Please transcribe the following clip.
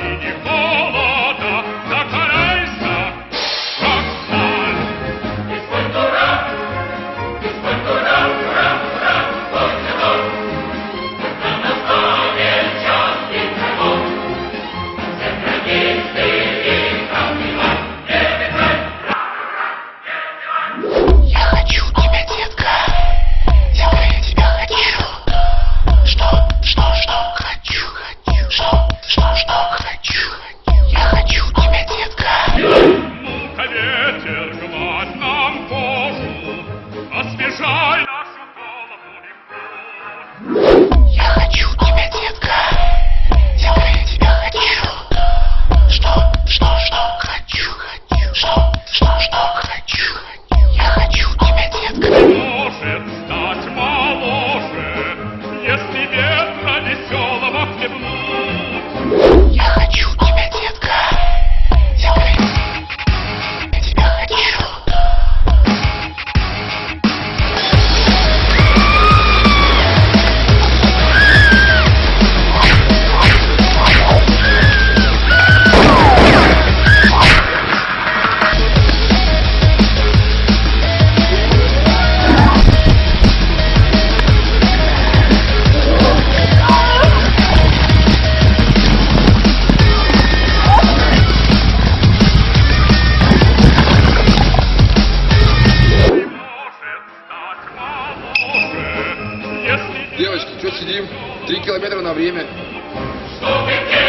did you fall? Девочки, что сидим? Три километра на время. Что ты